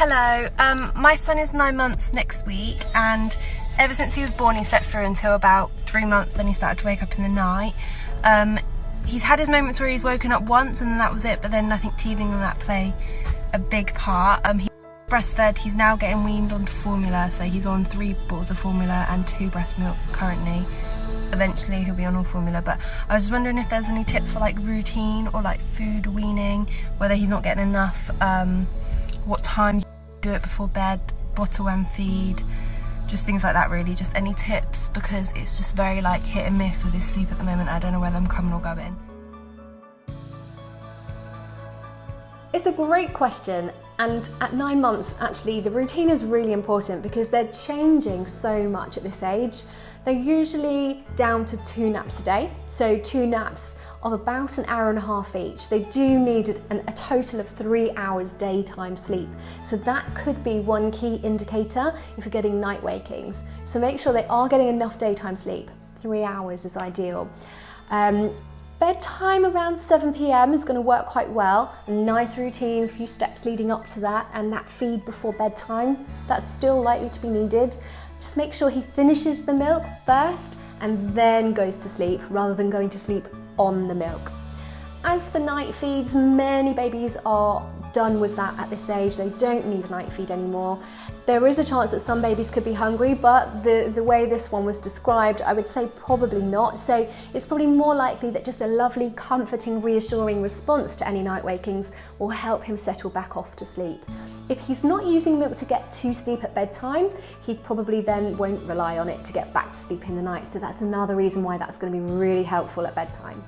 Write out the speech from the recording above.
Hello, um, my son is nine months next week and ever since he was born he slept through until about three months then he started to wake up in the night. Um, he's had his moments where he's woken up once and that was it but then I think teething and that play a big part. Um, he breastfed, he's now getting weaned onto formula so he's on three bottles of formula and two breast milk currently eventually he'll be on all formula but I was wondering if there's any tips for like routine or like food weaning whether he's not getting enough um, what time you do it before bed, bottle and feed, just things like that really, just any tips because it's just very like hit and miss with his sleep at the moment. I don't know whether I'm coming or going. It's a great question and at nine months actually the routine is really important because they're changing so much at this age. They're usually down to two naps a day, so two naps of about an hour and a half each. They do need an, a total of three hours daytime sleep. So that could be one key indicator if you're getting night wakings. So make sure they are getting enough daytime sleep. Three hours is ideal. Um, Bedtime around 7pm is going to work quite well. A nice routine, a few steps leading up to that and that feed before bedtime, that's still likely to be needed. Just make sure he finishes the milk first and then goes to sleep rather than going to sleep on the milk. As for night feeds, many babies are done with that at this age. They don't need night feed anymore. There is a chance that some babies could be hungry, but the, the way this one was described, I would say probably not. So it's probably more likely that just a lovely, comforting, reassuring response to any night wakings will help him settle back off to sleep. If he's not using milk to get to sleep at bedtime, he probably then won't rely on it to get back to sleep in the night. So that's another reason why that's going to be really helpful at bedtime.